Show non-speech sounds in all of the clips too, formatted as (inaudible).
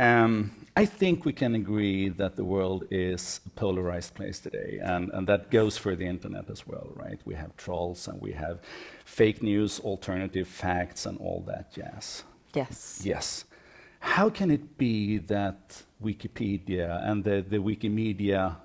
Um, I think we can agree that the world is a polarized place today, and, and that goes for the internet as well, right? We have trolls and we have fake news, alternative facts, and all that jazz. Yes. Yes. How can it be that Wikipedia and the, the Wikimedia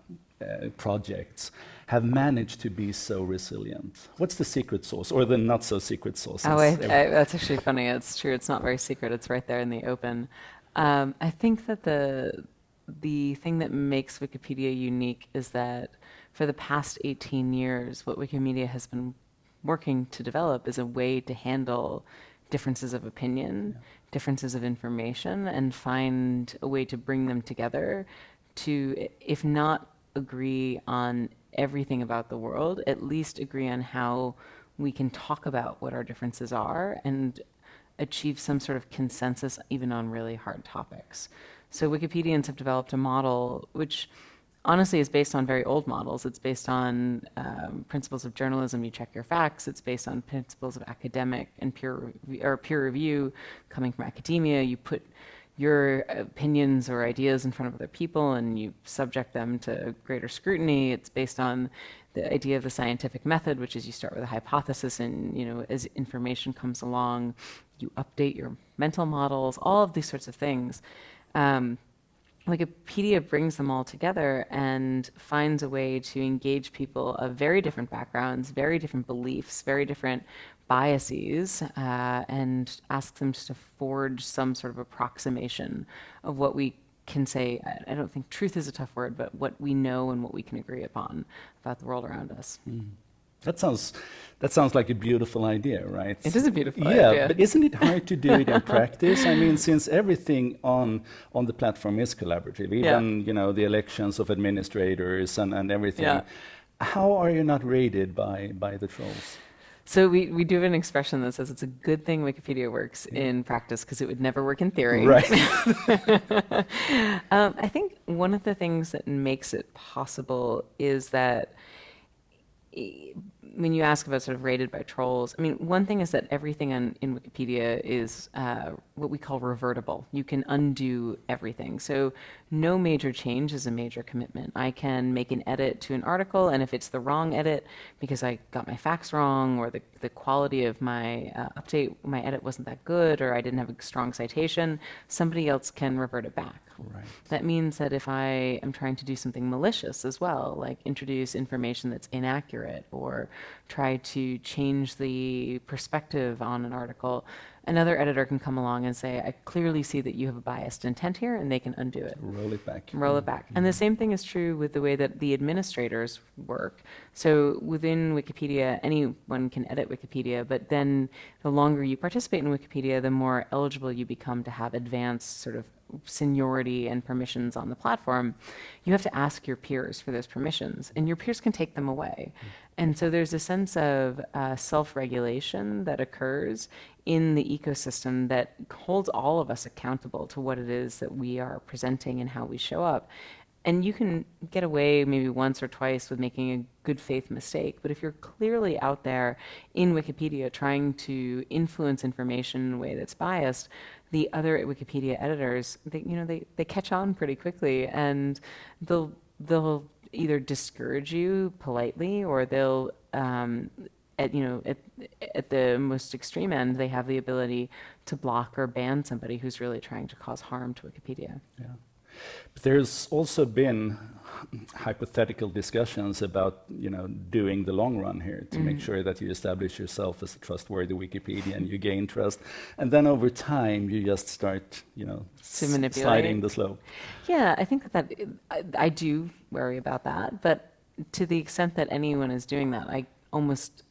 uh, projects have managed to be so resilient? What's the secret sauce, or the not so secret sauce? Oh, I, I, that's actually funny. It's true. It's not very secret. It's right there in the open. Um, I think that the the thing that makes Wikipedia unique is that for the past 18 years, what Wikimedia has been working to develop is a way to handle differences of opinion, yeah. differences of information, and find a way to bring them together to, if not agree on everything about the world, at least agree on how we can talk about what our differences are and achieve some sort of consensus even on really hard topics. So Wikipedians have developed a model which honestly is based on very old models. It's based on um, principles of journalism. You check your facts. It's based on principles of academic and peer or peer review coming from academia. You put your opinions or ideas in front of other people and you subject them to greater scrutiny. It's based on the idea of the scientific method, which is you start with a hypothesis and you know as information comes along, you update your mental models, all of these sorts of things. Um, Wikipedia brings them all together and finds a way to engage people of very different backgrounds, very different beliefs, very different biases, uh, and asks them to forge some sort of approximation of what we can say. I, don't think truth is a tough word, but what we know and what we can agree upon about the world around us. Mm. That sounds that sounds like a beautiful idea, right? It is a beautiful yeah, idea. but isn't it hard to do it in (laughs) practice? I mean, since everything on on the platform is collaborative, even yeah. you know the elections of administrators and, and everything. Yeah. How are you not raided by by the trolls? So we, we do have an expression that says it's a good thing Wikipedia works yeah. in practice because it would never work in theory. Right. (laughs) (laughs) um, I think one of the things that makes it possible is that when you ask about sort of rated by trolls, I mean, one thing is that everything on, in Wikipedia is uh, what we call revertible. You can undo everything. So no major change is a major commitment. I can make an edit to an article, and if it's the wrong edit because I got my facts wrong, or the, the quality of my uh, update, my edit wasn't that good, or I didn't have a strong citation, somebody else can revert it back. Right. That means that if I am trying to do something malicious as well, like introduce information that's inaccurate or try to change the perspective on an article, another editor can come along and say, I clearly see that you have a biased intent here, and they can undo it. Roll it back. Roll it back. Mm-hmm. And the same thing is true with the way that the administrators work. So within Wikipedia, anyone can edit Wikipedia, but then the longer you participate in Wikipedia, the more eligible you become to have advanced sort of seniority and permissions on the platform, you have to ask your peers for those permissions, and your peers can take them away. Mm. And so there's a sense of uh, self regulation that occurs in the ecosystem that holds all of us accountable to what it is that we are presenting and how we show up. And you can get away maybe once or twice with making a good faith mistake, but if you're clearly out there in Wikipedia trying to influence information in a way that's biased, the other Wikipedia editors, they, you know, they, they catch on pretty quickly and they'll, they'll either discourage you politely or they'll, um, at, you know, at, at the most extreme end, they have the ability to block or ban somebody who's really trying to cause harm to Wikipedia. Yeah. But there's also been hypothetical discussions about you know doing the long run here to mm. make sure that you establish yourself as a trustworthy Wikipedia and you gain trust, and then over time you just start you know sliding the slope. Yeah, I think that, that I, I do worry about that, but to the extent that anyone is doing that, I almost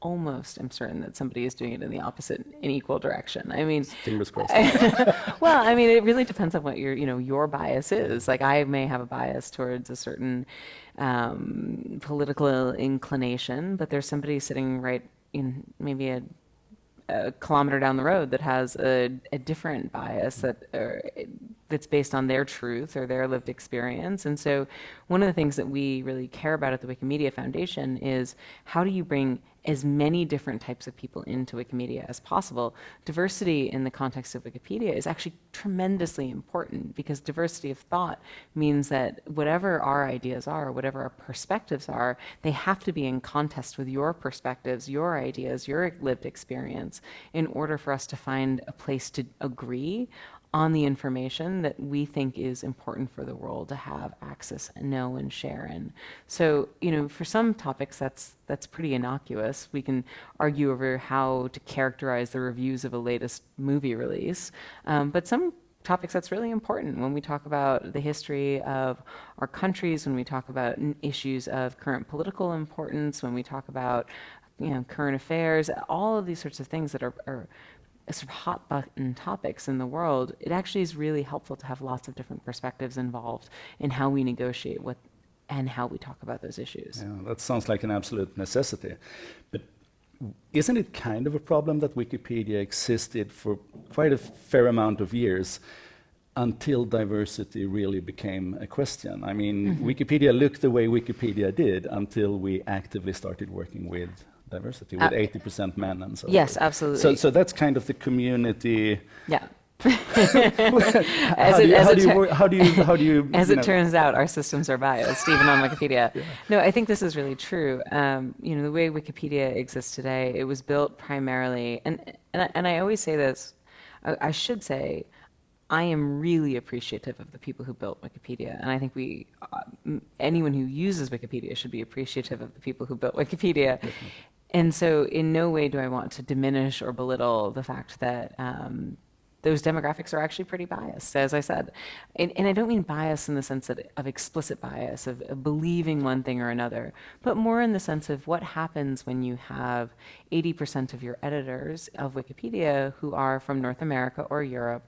almost am certain that somebody is doing it in the opposite in equal direction. I mean, fingers crossed. (laughs) well, I mean, it really depends on what your you know your bias is. Like I may have a bias towards a certain um, political inclination, but there's somebody sitting right in maybe a, a kilometer down the road that has a, a different bias that that's based on their truth or their lived experience. And so, one of the things that we really care about at the Wikimedia Foundation is how do you bring as many different types of people into Wikimedia as possible. Diversity in the context of Wikipedia is actually tremendously important because diversity of thought means that whatever our ideas are, whatever our perspectives are, they have to be in contest with your perspectives, your ideas, your lived experience in order for us to find a place to agree on the information that we think is important for the world to have access and know and share in. So, you know, for some topics that's that's pretty innocuous. We can argue over how to characterize the reviews of a latest movie release, um, but some topics that's really important when we talk about the history of our countries, when we talk about issues of current political importance, when we talk about you know current affairs, all of these sorts of things that are, are sort of hot button topics in the world, it actually is really helpful to have lots of different perspectives involved in how we negotiate what and how we talk about those issues. Yeah, that sounds like an absolute necessity. But isn't it kind of a problem that Wikipedia existed for quite a fair amount of years until diversity really became a question? I mean, mm -hmm. Wikipedia looked the way Wikipedia did until we actively started working with diversity with uh, 80% men and so Yes, absolutely. So, so that's kind of the community. Yeah. (laughs) how, do you, how, do you, (laughs) how do you how do you as it know. turns out our systems are biased even on wikipedia (laughs) yeah. no i think this is really true um, you know the way wikipedia exists today it was built primarily and and I, and I always say this I, I should say I am really appreciative of the people who built Wikipedia, and I think we, uh, anyone who uses Wikipedia should be appreciative of the people who built Wikipedia. Definitely. And so, in no way do I want to diminish or belittle the fact that um, those demographics are actually pretty biased, as I said. And, and I don't mean bias in the sense of, of explicit bias, of, of, believing one thing or another, but more in the sense of what happens when you have 80% of your editors of Wikipedia who are from North America or Europe,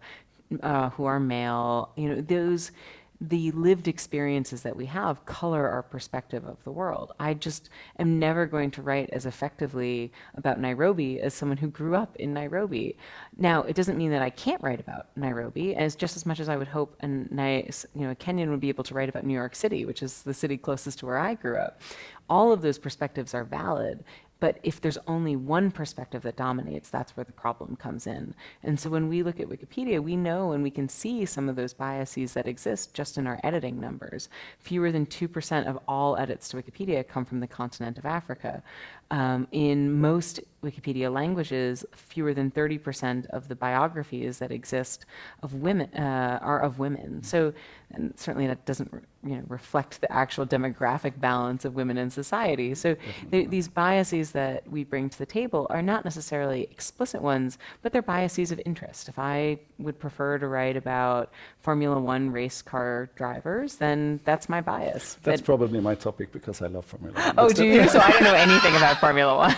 uh, who are male. You know, those the lived experiences that we have color our perspective of the world. I just am never going to write as effectively about Nairobi as someone who grew up in Nairobi. Now, it doesn't mean that I can't write about Nairobi, as just as much as I would hope you know, a Kenyan would be able to write about New York City, which is the city closest to where I grew up. All of those perspectives are valid, but if there's only one perspective that dominates, that's where the problem comes in. And so when we look at Wikipedia, we know and we can see some of those biases that exist just in our editing numbers. Fewer than 2% of all edits to Wikipedia come from the continent of Africa. Um, in most Wikipedia languages, fewer than 30% of the biographies that exist of women uh, are of women. So, and certainly that doesn't you know, reflect the actual demographic balance of women in society. So th these biases that we bring to the table are not necessarily explicit ones, but they're biases of interest. If I would prefer to write about Formula One race car drivers, then that's my bias. That's but probably my topic because I love Formula One. Oh, do you? (laughs) so I don't know anything about Formula One.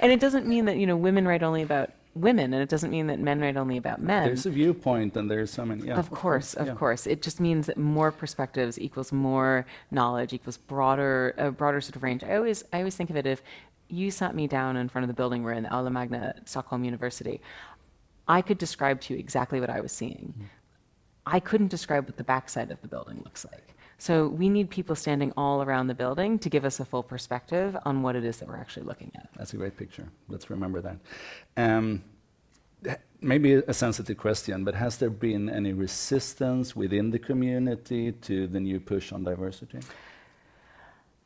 and it doesn't mean that you know women write only about women, and it doesn't mean that men write only about men. There's a viewpoint, and there's so many. Yeah, of course, of yeah. course. It just means that more perspectives equals more knowledge equals broader, a broader sort of range. I always, I always think of it if you sat me down in front of the building we're in, the Aula Magna at Stockholm University. I could describe to you exactly what I was seeing. Mm. I couldn't describe what the backside of the building looks like. So we need people standing all around the building to give us a full perspective on what it is that we're actually looking at. That's a great picture. Let's remember that. Um, maybe a sensitive question, but has there been any resistance within the community to the new push on diversity?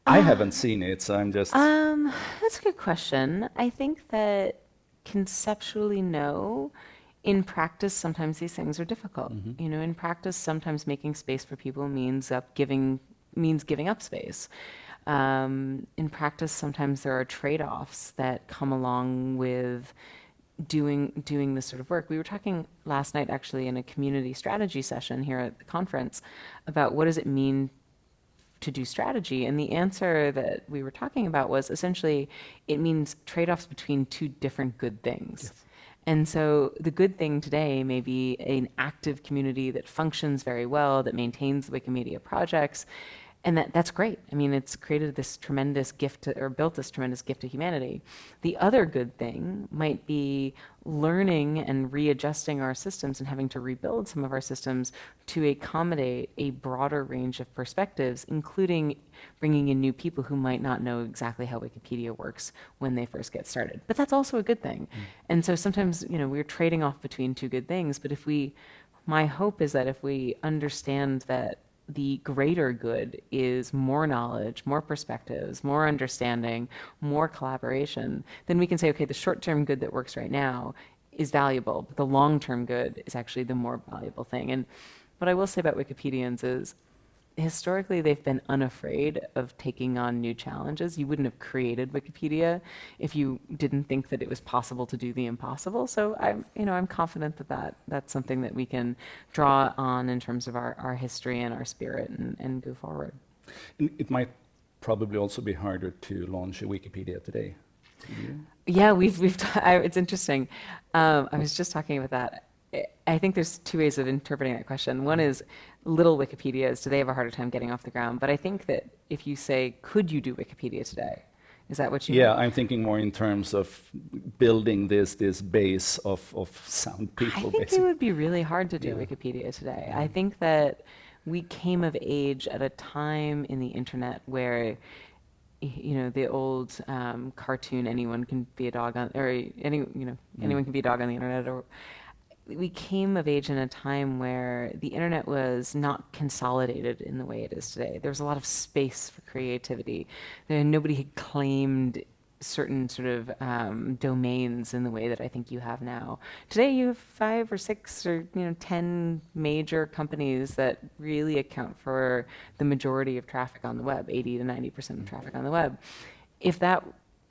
I uh, haven't seen it, so I'm just. Um, that's a good question. I think that conceptually, no in practice, sometimes these things are difficult. Mm-hmm. You know, in practice, sometimes making space for people means up giving means giving up space. Um, in practice, sometimes there are trade-offs that come along with doing doing this sort of work. We were talking last night, actually, in a community strategy session here at the conference, about what does it mean to do strategy. And the answer that we were talking about was essentially it means trade offs between two different good things. Yes. And so the good thing today may be an active community that functions very well, that maintains Wikimedia projects. And that, that's great. I mean, it's created this tremendous gift to, or built this tremendous gift to humanity. The other good thing might be learning and readjusting our systems and having to rebuild some of our systems to accommodate a broader range of perspectives, including bringing in new people who might not know exactly how Wikipedia works when they first get started. But that's also a good thing. Mm. And so sometimes, you know, we're trading off between two good things. But if we, my hope is that if we understand that the greater good is more knowledge, more perspectives, more understanding, more collaboration, then we can say, okay, the short term good that works right now is valuable, but the long term good is actually the more valuable thing. And what I will say about Wikipedians is historically they've been unafraid of taking on new challenges. You wouldn't have created Wikipedia if you didn't think that it was possible to do the impossible. So I'm, you know, I'm confident that, that that's something that we can draw on in terms of our, our history and our spirit and, and go forward. It might probably also be harder to launch a Wikipedia today. Yeah, we've, we've, it's interesting. Um, I was just talking about that. I think there's two ways of interpreting that question. One is little Wikipedias, do they have a harder time getting off the ground? But I think that if you say, could you do Wikipedia today? Is that what you Yeah, mean? I'm thinking more in terms of building this this base of, of sound people. I think basically. it would be really hard to do yeah. Wikipedia today. I think that we came of age at a time in the internet where you know the old um, cartoon anyone can be a dog on or any you know mm. anyone can be a dog on the internet or we came of age in a time where the internet was not consolidated in the way it is today. There was a lot of space for creativity. There, nobody had claimed certain sort of um, domains in the way that I think you have now. Today, you have five or six or you know ten major companies that really account for the majority of traffic on the web, 80 to 90 percent of traffic on the web. If that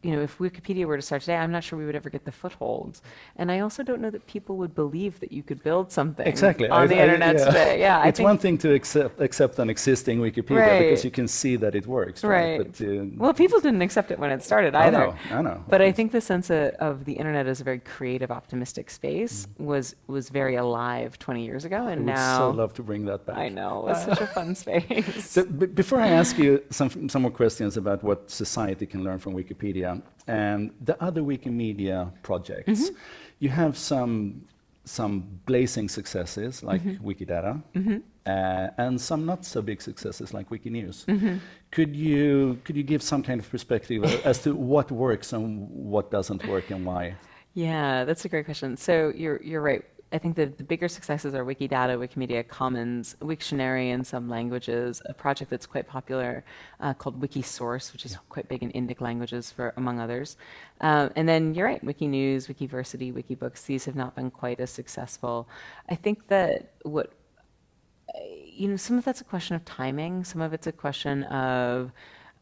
you know, if Wikipedia were to start today, I'm not sure we would ever get the footholds. And I also don't know that people would believe that you could build something exactly. on I, the I, internet yeah. today. Yeah, it's one thing to accept accept an existing Wikipedia right. because you can see that it works. Right. right. But, uh, well, people didn't accept it when it started either. I know. I know. But I think the sense of, of, the internet as a very creative, optimistic space mm. was was very alive 20 years ago, and now I now. so love to bring that back. I know. It's such a fun space. (laughs) So, before I ask you some some more questions about what society can learn from Wikipedia and the other Wikimedia projects, mm-hmm. you have some some blazing successes like mm-hmm. Wikidata, mm-hmm. Uh, and some not so big successes like Wikinews. Mm-hmm. Could you could you give some kind of perspective as to what works and what doesn't work and why? Yeah, that's a great question. So you're you're right. I think the, the bigger successes are Wikidata, Wikimedia Commons, Wiktionary in some languages, a project that's quite popular uh, called Wikisource, which is yeah. quite big in Indic languages, for among others. Uh, and then you're right, Wikinews, Wikiversity, Wikibooks, these have not been quite as successful. I think that what, you know, some of that's a question of timing, some of it's a question of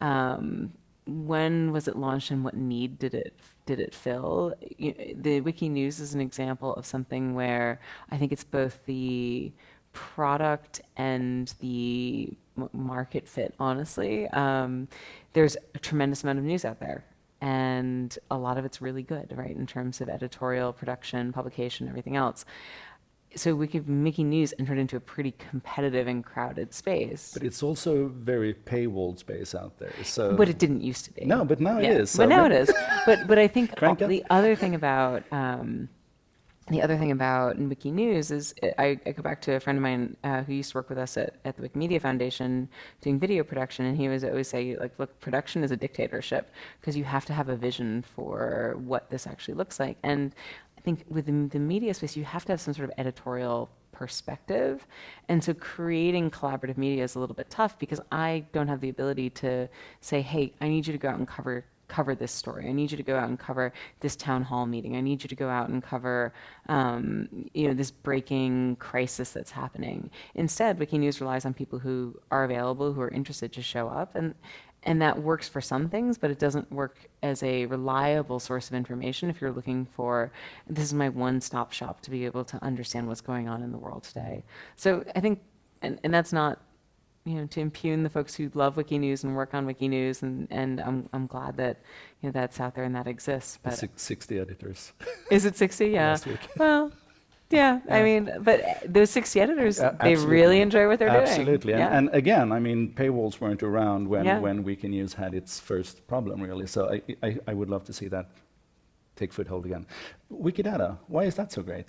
um, when was it launched and what need did it did it fill? You, the Wikinews is an example of something where I think it's both the product and the market fit, honestly. Um, there's a tremendous amount of news out there. And a lot of it's really good, right, in terms of editorial, production, publication, everything else so we Wiki, Wiki News entered into a pretty competitive and crowded space. But it's also a very paywalled space out there. So but it didn't used to be. No, but now yeah. it is. So but now it is. But but I think (laughs) the other thing about um, the other thing about Wiki News is I, I, go back to a friend of mine uh, who used to work with us at, at the Wikimedia Foundation doing video production, and he was always say like, look, production is a dictatorship because you have to have a vision for what this actually looks like. And I think within the media space, you have to have some sort of editorial perspective. And so creating collaborative media is a little bit tough because I don't have the ability to say, hey, I need you to go out and cover cover this story. I need you to go out and cover this town hall meeting. I need you to go out and cover, um, you know, this breaking crisis that's happening. Instead, Wikinews relies on people who are available, who are interested to show up, and and that works for some things, but it doesn't work as a reliable source of information if you're looking for this is my one-stop shop to be able to understand what's going on in the world today. So I think, and, and that's not you know to impugn the folks who love Wikinews and work on Wikinews, and and I'm I'm glad that you know that's out there and that exists. But sixty editors. Is it sixty? (laughs) Yeah. Last week. Well, Yeah, I mean, but those 60 editors, Uh, they really enjoy what they're doing. Absolutely. And, Yeah. and again, I mean, paywalls weren't around when, Yeah. when Wikinews had its first problem, really. So I, I, I would love to see that take foothold again. Wikidata, why is that so great?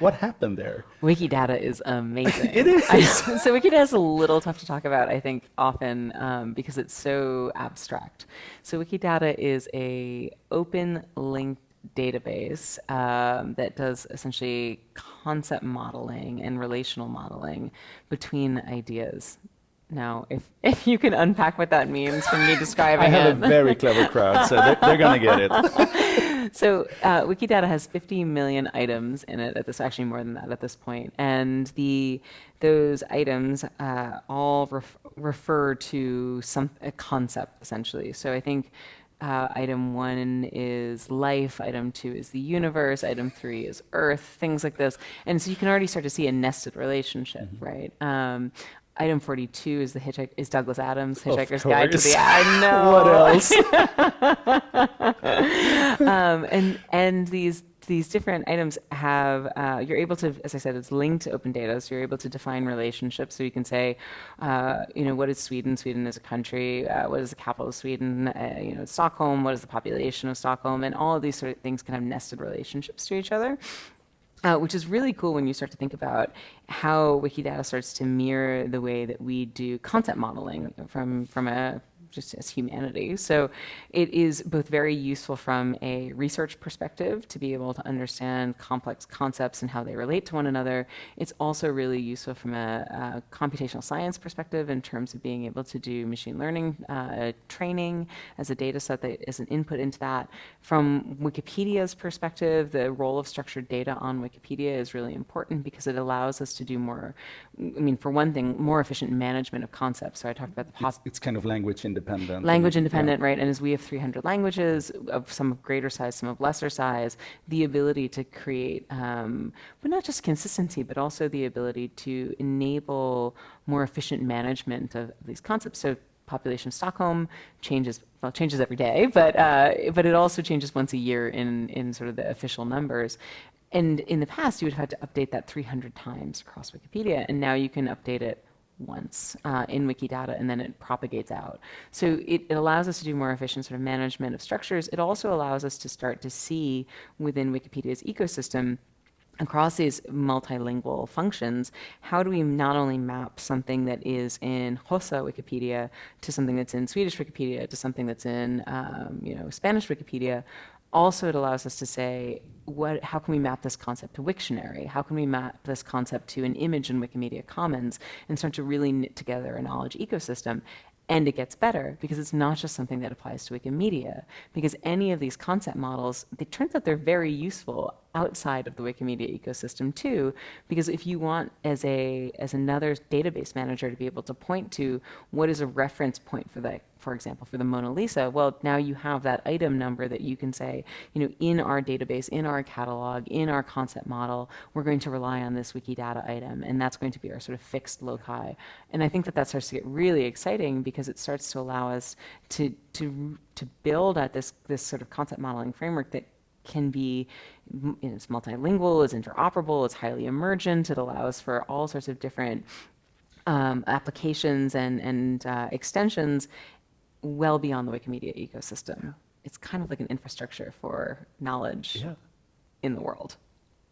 What happened there? Wikidata is amazing. (laughs) It is. I so Wikidata is a little tough to talk about, I think, often um, because it's so abstract. So Wikidata is a open linked database um, that does essentially concept modeling and relational modeling between ideas. Now, if, (laughs) if you can unpack what that means from me describing it. I have it. a very clever crowd, so they're, they're going to get it. (laughs) So uh, Wikidata has 50 million items in it at this, actually more than that at this point, and the those items uh, all ref- refer to some a concept essentially. So I think. Uh, item one is life, item two is the universe, item three is Earth, things like this. And so you can already start to see a nested relationship, right? Um, item 42 is the hitchhik- is Douglas Adams' Hitchhiker's Guide to the I (laughs) know. what else? (laughs) um, and and these these different items have uh, you're able to as i said it's linked to open data so you're able to define relationships. So you can say uh, you know what is sweden? Sweden is a country. Uh, what is the capital of sweden? Uh, you know stockholm what is the population of stockholm? And all of these sort of things can have nested relationships to each other uh, which is really cool when you start to think about how Wikidata starts to mirror the way that we do content modeling from from a just as humanity. So it is both very useful from a research perspective to be able to understand complex concepts and how they relate to one another. It's also really useful from a, a computational science perspective in terms of being able to do machine learning uh, training as a data set that is an input into that. From Wikipedia's perspective, the role of structured data on Wikipedia is really important because it allows us to do more, I mean, for one thing, more efficient management of concepts. So I talked about the It's, it's kind of language independent. language independent, right? And as we have 300 languages of some of greater size, some of lesser size, the ability to create, um, but not just consistency, but also the ability to enable more efficient management of these concepts. So population of Stockholm changes well changes every day, but uh, but it also changes once a year in in sort of the official numbers. And in the past, you would have had to update that 300 times across Wikipedia, and now you can update it once uh, in Wikidata and then it propagates out. So it, it allows us to do more efficient sort of management of structures. It also allows us to start to see within Wikipedia's ecosystem across these multilingual functions, how do we not only map something that is in Hausa Wikipedia to something that's in Swedish Wikipedia to something that's in um, you know Spanish Wikipedia, also it allows us to say what how can we map this concept to Wiktionary? How can we map this concept to an image in Wikimedia Commons and start to really knit together a knowledge ecosystem? And it gets better because it's not just something that applies to Wikimedia. Because any of these concept models, it turns out they're very useful outside of the Wikimedia ecosystem too. Because if you want as a as another database manager to be able to point to what is a reference point for that, for example, for the Mona Lisa, well, now you have that item number that you can say, you know, in our database, in our catalog, in our concept model, we're going to rely on this Wikidata item, and that's going to be our sort of fixed loci. And I think that that starts to get really exciting because it starts to allow us to to to build at this this sort of concept modeling framework that can be you know, it's multilingual, it's interoperable, it's highly emergent, it allows for all sorts of different um, applications and, and uh, extensions well beyond the Wikimedia ecosystem. It's kind of like an infrastructure for knowledge Yeah. in the world.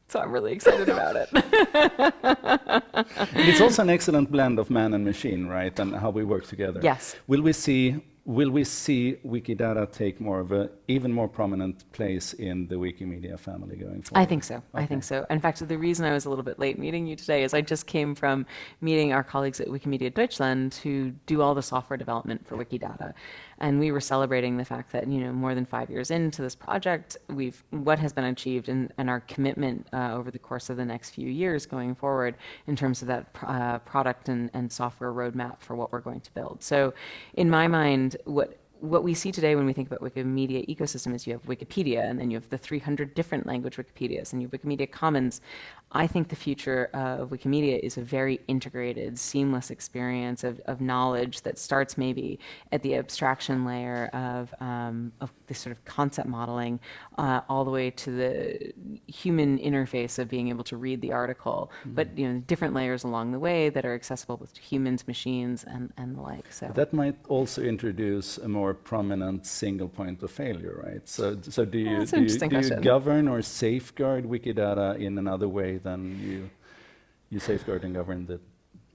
So I'm really excited about it. It's also an excellent blend of man and machine, right? And how we work together. Yes. Will we see will we see Wikidata take more of a even more prominent place in the Wikimedia family going forward? I think so. I think so. In fact, the reason I was a little bit late meeting you today is I just came from meeting our colleagues at Wikimedia Deutschland who do all the software development for Wikidata. And we were celebrating the fact that, you know, more than five years into this project, we've what has been achieved and, and our commitment uh, over the course of the next few years going forward in terms of that pr- uh, product and, and software roadmap for what we're going to build. So in my mind, what what we see today when we think about Wikimedia ecosystem is you have Wikipedia, and then you have the 300 different language Wikipedias, and you have Wikimedia Commons. I think the future of Wikimedia is a very integrated, seamless experience of, of knowledge that starts maybe at the abstraction layer of, um, of this sort of concept modeling, uh, all the way to the human interface of being able to read the article, mm-hmm. but you know, different layers along the way that are accessible to humans, machines, and, and the like. So that might also introduce a more prominent single point of failure, right? So, so do you, do, you, do you govern or safeguard Wikidata in another way than you, you safeguard and govern the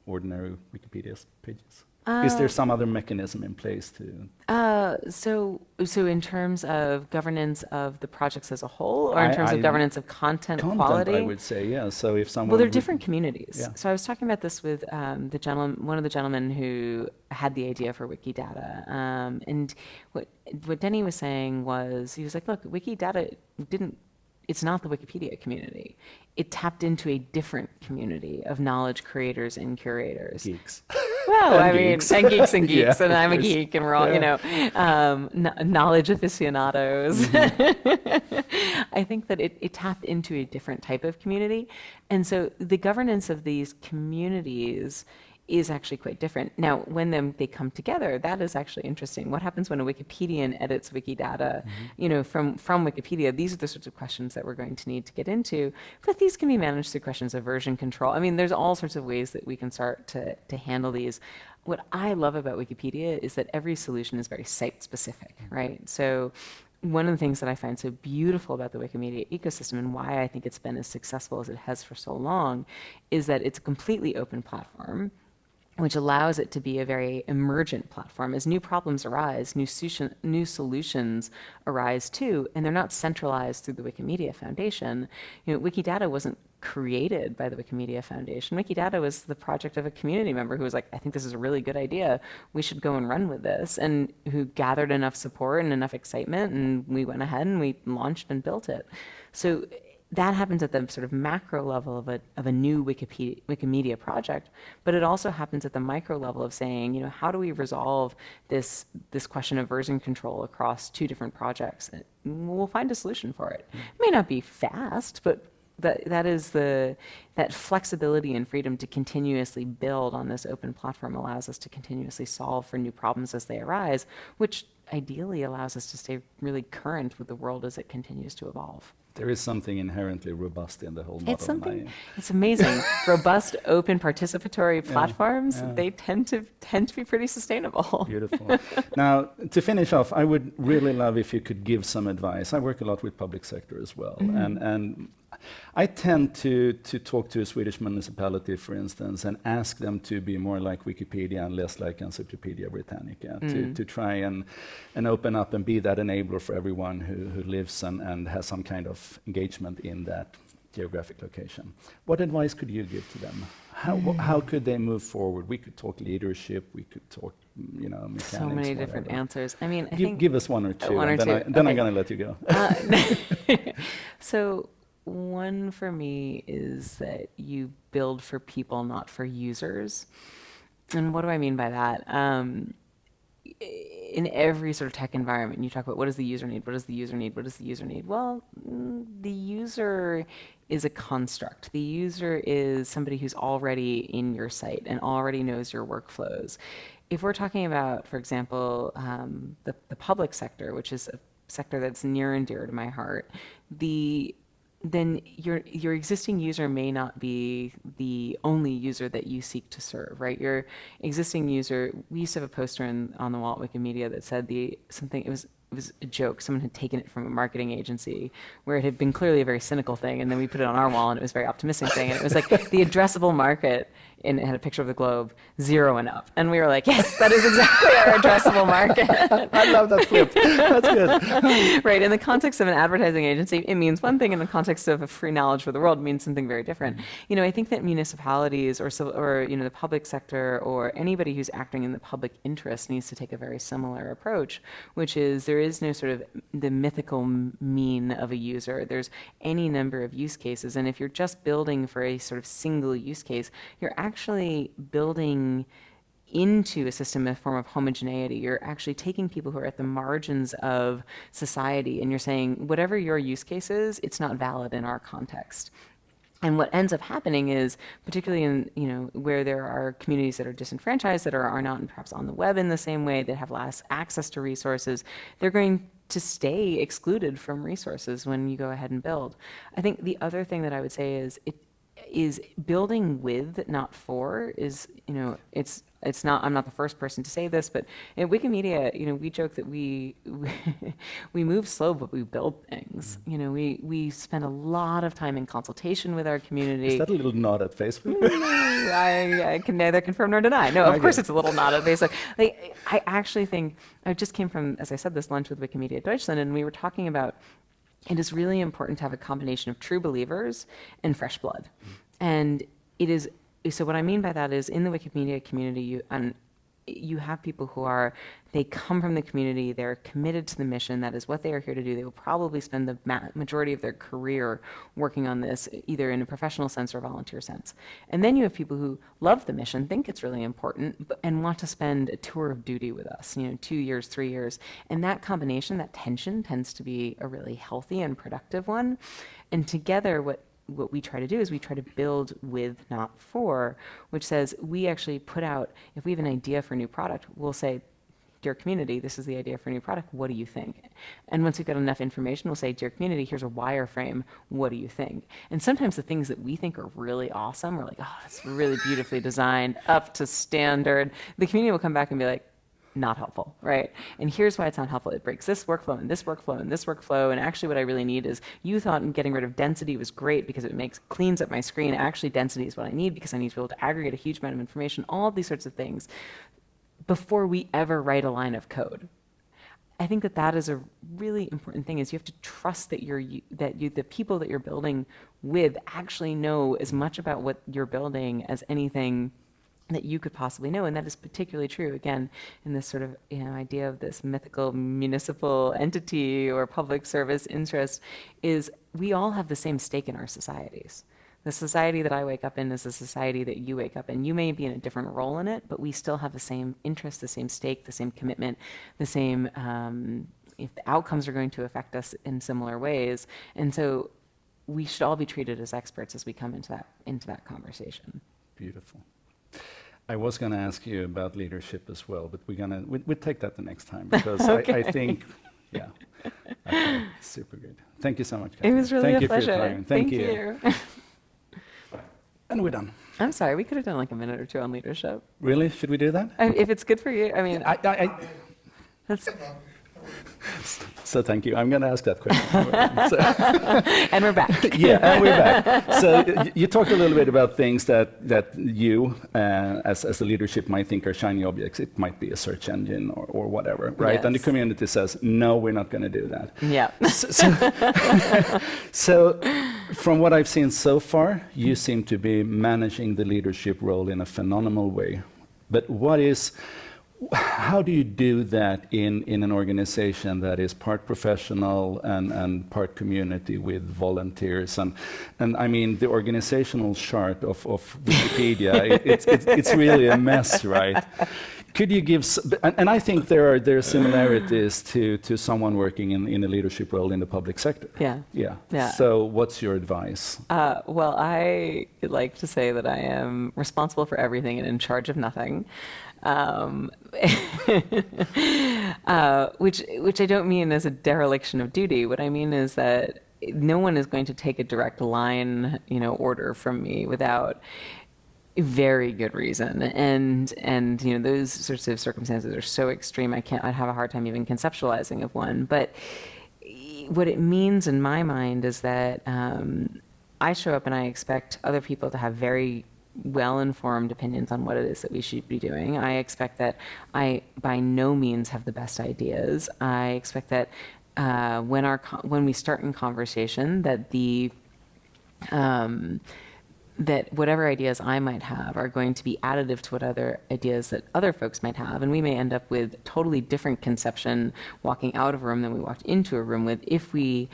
ordinary Wikipedia pages? Uh, Is there uh, some other mechanism in place to? Uh, so, so in terms of governance of the projects as a whole, or in I, terms I, of governance of content, content, quality? I would say, yeah. So if someone well, they're different communities. Yeah. So I was talking about this with um, the gentleman, one of the gentlemen who had the idea for Wikidata, um, and what what Denny was saying was he was like, look, Wikidata didn't it's not the Wikipedia community. It tapped into a different community of knowledge creators and curators. Geeks. (laughs) Well, I geeks. mean, and geeks and (laughs) geeks, yeah, and I'm a geek, and we're all, yeah. you know, um, knowledge aficionados. Mm-hmm. (laughs) I think that it, it tapped into a different type of community. And so the governance of these communities is actually quite different. Now, when them, they come together, that is actually interesting. What happens when a Wikipedian edits Wikidata, mm-hmm. you know, from, from Wikipedia? These are the sorts of questions that we're going to need to get into. But these can be managed through questions of version control. I mean, there's all sorts of ways that we can start to, to handle these. What I love about Wikipedia is that every solution is very site specific, right? So one of the things that I find so beautiful about the Wikimedia ecosystem and why I think it's been as successful as it has for so long is that it's a completely open platform which allows it to be a very emergent platform. As new problems arise, new, new solutions arise too, and they're not centralized through the Wikimedia Foundation. You know, Wikidata wasn't created by the Wikimedia Foundation. Wikidata was the project of a community member who was like, I think this is a really good idea. We should go and run with this, and who gathered enough support and enough excitement, and we went ahead and we launched and built it. So that happens at the sort of macro level of a, of a new Wikipedia, Wikimedia project, but it also happens at the micro level of saying, you know, how do we resolve this, this question of version control across two different projects? we'll find a solution for it. It may not be fast, but that, that is the, that flexibility and freedom to continuously build on this open platform allows us to continuously solve for new problems as they arise, which ideally allows us to stay really current with the world as it continues to evolve. There is something inherently robust in the whole model. It's something. It's amazing. (laughs) robust, open, participatory platforms. Yeah, yeah. They tend to tend to be pretty sustainable. Beautiful. now, to finish off, I would really love if you could give some advice. I work a lot with public sector as well, mm-hmm. and and I tend to, to talk to a Swedish municipality, for instance, and ask them to be more like Wikipedia and less like Encyclopedia Britannica, mm. to, to try and, and open up and be that enabler for everyone who, who lives and, and has some kind of engagement in that geographic location. What advice could you give to them? How, mm. how could they move forward? We could talk leadership, we could talk, you know, mechanics. So many whatever. different answers. I mean, I give, give, us one or two, one or and then, I, then okay. I'm going to let you go. Uh, (laughs) (laughs) so one for me is that you build for people, not for users. And what do I mean by that? Um, in every sort of tech environment, you talk about what does the user need? What does the user need? What does the user need? Well, mm, the user is a construct. The user is somebody who's already in your site and already knows your workflows. If we're talking about, for example, um, the, the public sector, which is a sector that's near and dear to my heart, the then your your existing user may not be the only user that you seek to serve, right? Your existing user. We used to have a poster in, on the wall at Wikimedia that said the something. It was it was a joke. Someone had taken it from a marketing agency where it had been clearly a very cynical thing, and then we put it on our wall, and it was a very optimistic thing. And it was like the addressable market and it had a picture of the globe, zero and up. And we were like, yes, that is exactly our addressable market. (laughs) I love that flip. (laughs) That's good. right. In the context of an advertising agency, it means one thing. In the context of a free knowledge for the world, it means something very different. Mm-hmm. You know, I think that municipalities or, or you know, the public sector or anybody who's acting in the public interest needs to take a very similar approach, which is there is no sort of the mythical mean of a user. There's any number of use cases. And if you're just building for a sort of single use case, you're actually actually building into a system a form of homogeneity. You're actually taking people who are at the margins of society and you're saying, whatever your use case is, it's not valid in our context. and what ends up happening is, particularly in you know where there are communities that are disenfranchised, that are, are not perhaps on the web in the same way, that have less access to resources, they're going to stay excluded from resources when you go ahead and build. I think the other thing that I would say is it is building with, not for, is you know it's it's not i'm not the first person to say this but in wikimedia you know we joke that we (laughs) we, move slow but we build things. Mm. you know we we spend a lot of time in consultation with our community. Is that a little nod at facebook? (laughs) I, I, can neither confirm nor deny. No of course it's a little nod at facebook. Like i actually think i just came from as i said this lunch with wikimedia deutschland and we were talking about it is really important to have a combination of true believers and fresh blood mm. and it is so what I mean by that is in the Wikimedia community, you and you have people who are they come from the community they're committed to the mission that is what they are here to do. They will probably spend the majority of their career working on this either in a professional sense or volunteer sense. And then you have people who love the mission think it's really important but, and want to spend a tour of duty with us you know two years three years. And that combination that tension tends to be a really healthy and productive one. And together what what we try to do is we try to build with, not for, which says we actually put out, if we have an idea for a new product, we'll say, dear community, this is the idea for a new product. What do you think? And once we've got enough information, we'll say, dear community, here's a wireframe. What do you think? And sometimes the things that we think are really awesome, we're like, oh, it's really beautifully designed, up to standard. The community will come back and be like, not helpful, right? And here's why it's not helpful. It breaks this workflow and this workflow and this workflow. And actually, what I really need is you thought getting rid of density was great because it makes cleans up my screen. Actually, density is what I need because I need to be able to aggregate a huge amount of information. All of these sorts of things before we ever write a line of code. I think that that is a really important thing. Is you have to trust that you're that you the people that you're building with actually know as much about what you're building as anything that you could possibly know. And that is particularly true, again, in this sort of you know, idea of this mythical municipal entity or public service interest, is we all have the same stake in our societies. The society that I wake up in is a society that you wake up in. You may be in a different role in it, but we still have the same interest, the same stake, the same commitment, the same, um, if the outcomes are going to affect us in similar ways. And so we should all be treated as experts as we come into that, into that conversation. Beautiful. I was going to ask you about leadership as well, but we're going to we, we'll take that the next time (laughs) because okay. I, I, think, yeah, okay, super good. Thank you so much. It was really Thank a pleasure. Thank, Thank, you. you. (laughs) and we're done. I'm sorry, we could have done like a minute or two on leadership. Really? Should we do that? I, if it's good for you, I mean, I, I, that's. (laughs) So thank you. I'm going to ask that question. (laughs) so (laughs) and we're back. (laughs) yeah, and we're back. So you talked a little bit about things that, that you, uh, as, as the leadership, might think are shiny objects. It might be a search engine or, or whatever, right? Yes. And the community says, no, we're not going to do that. Yeah. So, so, so, from what I've seen so far, you seem to be managing the leadership role in a phenomenal way. But what is how do you do that in, in an organization that is part professional and, and part community with volunteers? And, and I mean, the organizational chart of, of Wikipedia, (laughs) it, it's, it's, it's really a mess, right? Could you give, and, and, I think there are, there are similarities to, to someone working in, in a leadership role in the public sector. Yeah. Yeah. yeah. So, what's your advice? Uh, well, I like to say that I am responsible for everything and in charge of nothing um, (laughs) uh, which which I don't mean as a dereliction of duty. What I mean is that no one is going to take a direct line, you know, order from me without very good reason and and you know those sorts of circumstances are so extreme i can't i'd have a hard time even conceptualizing of one but what it means in my mind is that um, i show up and i expect other people to have very well informed opinions on what it is that we should be doing. I expect that I by no means have the best ideas. I expect that uh, when our when we start in conversation that the um, that whatever ideas I might have are going to be additive to what other ideas that other folks might have, and we may end up with totally different conception walking out of a room than we walked into a room with if we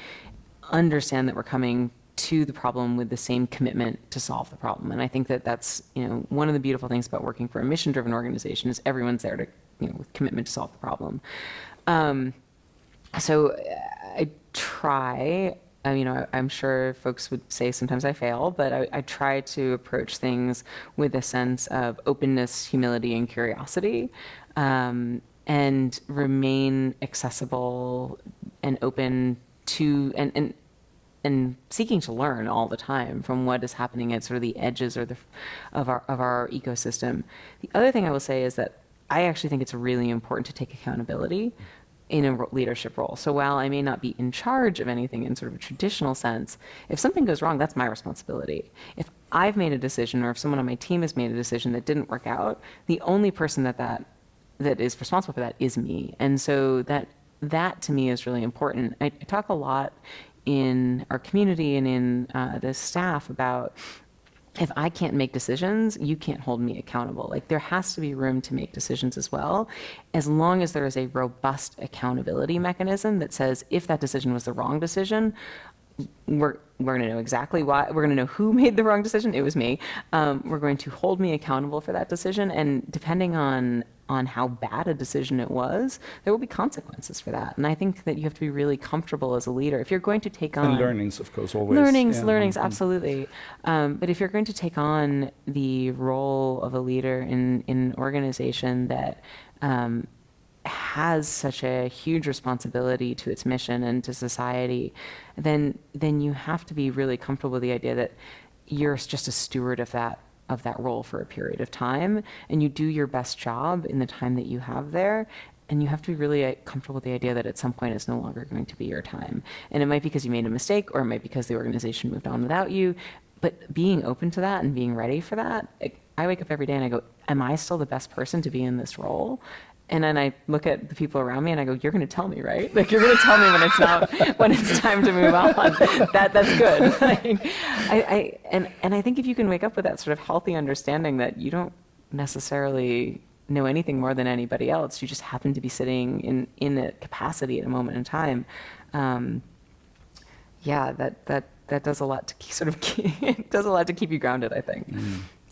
understand that we're coming to the problem with the same commitment to solve the problem. And I think that that's you know one of the beautiful things about working for a mission-driven organization is everyone's there to you know with commitment to solve the problem. Um, so I try uh, you know, I, am sure folks would say sometimes I fail, but I, I, try to approach things with a sense of openness, humility, and curiosity, um, and remain accessible and open to and, and and seeking to learn all the time from what is happening at sort of the edges or the of our of our ecosystem. The other thing I will say is that I actually think it's really important to take accountability in a leadership role. So while I may not be in charge of anything in sort of a traditional sense, if something goes wrong, that's my responsibility. If I've made a decision or if someone on my team has made a decision that didn't work out, the only person that that that is responsible for that is me. And so that that to me is really important. I, I talk a lot in our community and in uh, the staff about if I can't make decisions, you can't hold me accountable. Like there has to be room to make decisions as well, as long as there is a robust accountability mechanism that says if that decision was the wrong decision, we're we're going to know exactly why. We're going to know who (laughs) made the wrong decision. It was me. Um, we're going to hold me accountable for that decision, and depending on on how bad a decision it was, there will be consequences for that. And I think that you have to be really comfortable as a leader if you're going to take on and learnings, of course, always learnings, yeah. learnings, mm-hmm. absolutely. Um, but if you're going to take on the role of a leader in in an organization that um, has such a huge responsibility to its mission and to society, then then you have to be really comfortable with the idea that you're just a steward of that of that role for a period of time and you do your best job in the time that you have there and you have to be really uh, comfortable with the idea that at some point it's no longer going to be your time and it might be because you made a mistake or it might be because the organization moved on without you but being open to that and being ready for that I wake up every day and I go, Am I still the best person to be in this role? And then I look at the people around me and I go, "You're going to tell me, right? Like you're going to tell me when it's not (laughs) when it's time to move on. that that's good." (laughs) Like, I, I and and I think if you can wake up with that sort of healthy understanding that you don't necessarily know anything more than anybody else, you just happen to be sitting in in a capacity at a moment in time. Um, yeah, that that that does a lot to (laughs) keep, sort of does a lot to keep you grounded. I think. Mm.